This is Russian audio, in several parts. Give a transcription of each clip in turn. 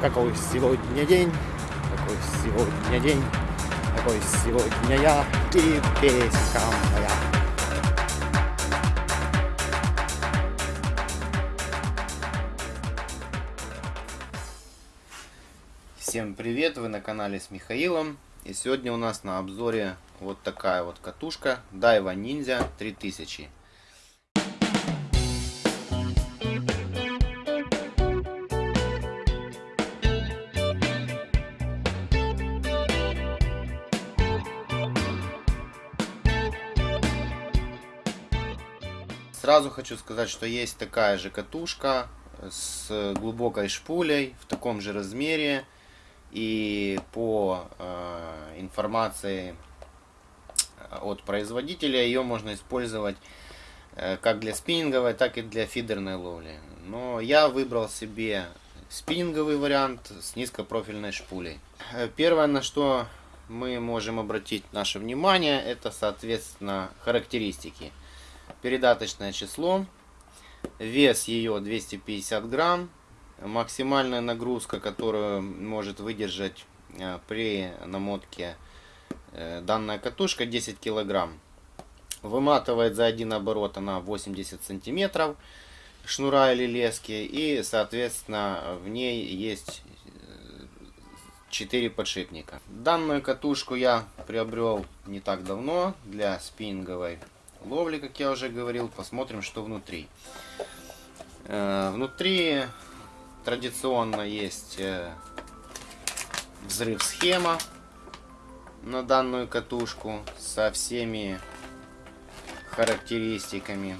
Какой сегодня день, какой сегодня день, какой сегодня я и песенка моя. Всем привет, вы на канале с Михаилом. И сегодня у нас на обзоре вот такая вот катушка Daiwa Ninja 3000. Сразу хочу сказать, что есть такая же катушка с глубокой шпулей в таком же размере. И по э, информации от производителя ее можно использовать э, как для спиннинговой, так и для фидерной ловли. Но я выбрал себе спиннинговый вариант с низкопрофильной шпулей. Э, первое, на что мы можем обратить наше внимание, это, соответственно, характеристики передаточное число, вес ее 250 грамм, максимальная нагрузка, которую может выдержать э, при намотке э, данная катушка 10 килограмм. Выматывает за один оборот она 80 сантиметров шнура или лески и соответственно в ней есть 4 подшипника. Данную катушку я приобрел не так давно для спиннинговой ловли, как я уже говорил. Посмотрим, что внутри. Э, внутри традиционно есть э, взрыв схема на данную катушку со всеми характеристиками.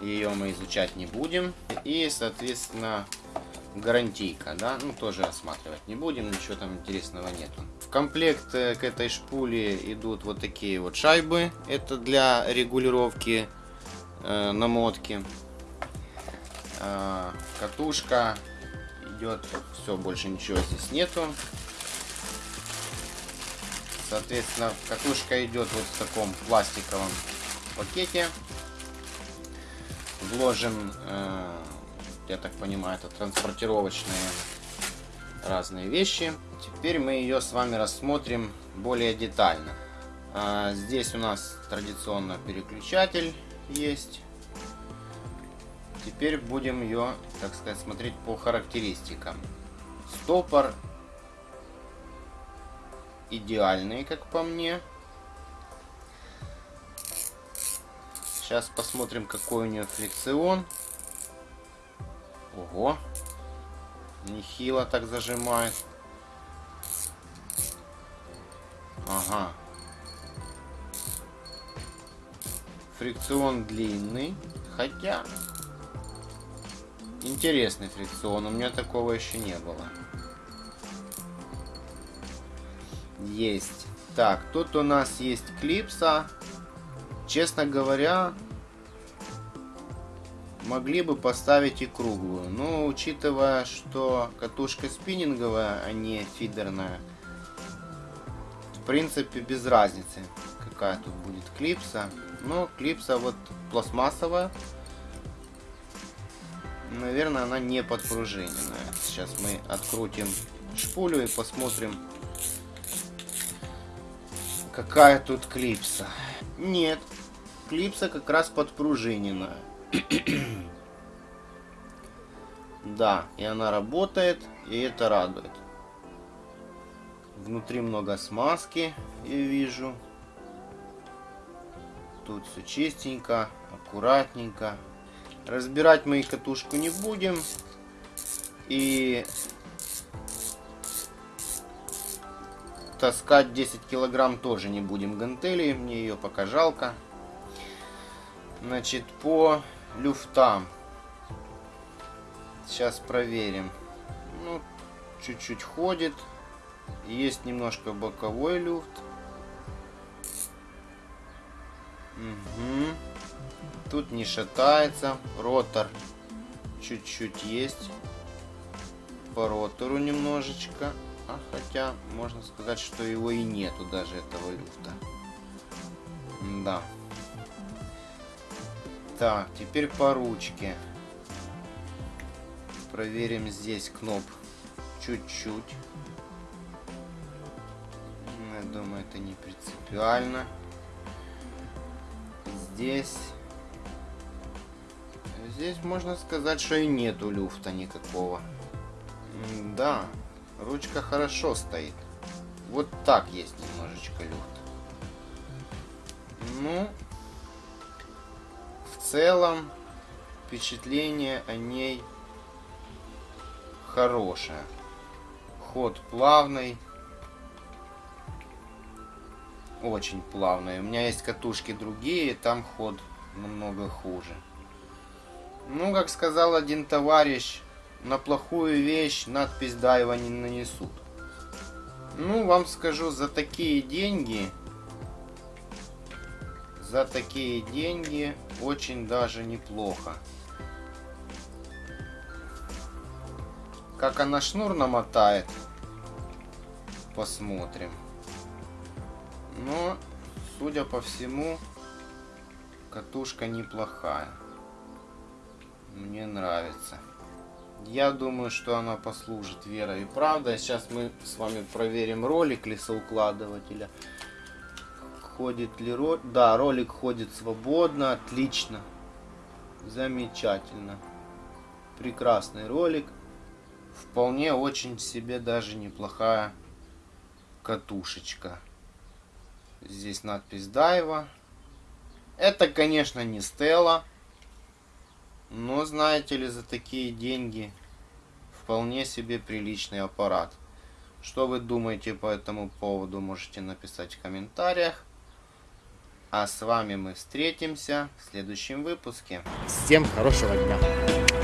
Ее мы изучать не будем. И, соответственно, гарантийка, да, ну тоже осматривать не будем, ничего там интересного нету. В комплект э, к этой шпуле идут вот такие вот шайбы, это для регулировки э, намотки. Э, катушка идет, все, больше ничего здесь нету. Соответственно, катушка идет вот в таком пластиковом пакете. Вложен э, я так понимаю, это транспортировочные разные вещи. Теперь мы ее с вами рассмотрим более детально. А, здесь у нас традиционно переключатель есть. Теперь будем ее, так сказать, смотреть по характеристикам. Стопор идеальный, как по мне. Сейчас посмотрим, какой у нее фрикцион. Ого. Нехило так зажимает. Ага. Фрикцион длинный. Хотя... Интересный фрикцион. У меня такого еще не было. Есть. Так, тут у нас есть клипса. Честно говоря, могли бы поставить и круглую. Но учитывая, что катушка спиннинговая, а не фидерная, в принципе без разницы, какая тут будет клипса. Но клипса вот пластмассовая. Наверное, она не подпружиненная. Сейчас мы открутим шпулю и посмотрим, какая тут клипса. Нет, клипса как раз подпружиненная. да, и она работает, и это радует. Внутри много смазки, я вижу. Тут все чистенько, аккуратненько. Разбирать мы катушку не будем. И таскать 10 килограмм тоже не будем гантели. Мне ее пока жалко. Значит, по люфтам. Сейчас проверим. Ну, чуть-чуть ходит. Есть немножко боковой люфт. Угу. Тут не шатается. Ротор чуть-чуть есть. По ротору немножечко. А хотя, можно сказать, что его и нету даже этого люфта. Да. Так, теперь по ручке. Проверим здесь кноп чуть-чуть. Я думаю, это не принципиально. Здесь... Здесь можно сказать, что и нету люфта никакого. Да, ручка хорошо стоит. Вот так есть немножечко люфт. Ну, целом, впечатление о ней хорошее. Ход плавный. Очень плавный. У меня есть катушки другие, там ход намного хуже. Ну, как сказал один товарищ, на плохую вещь надпись Дайва не нанесут. Ну, вам скажу, за такие деньги, за такие деньги очень даже неплохо. Как она шнур намотает, посмотрим. Но, судя по всему, катушка неплохая. Мне нравится. Я думаю, что она послужит верой и правдой. Сейчас мы с вами проверим ролик лесоукладывателя. Ходит ли ролик? Да, ролик ходит свободно. Отлично. Замечательно. Прекрасный ролик. Вполне очень себе даже неплохая катушечка. Здесь надпись Дайва. Это, конечно, не Стелла. Но, знаете ли, за такие деньги вполне себе приличный аппарат. Что вы думаете по этому поводу, можете написать в комментариях. А с вами мы встретимся в следующем выпуске. Всем хорошего дня!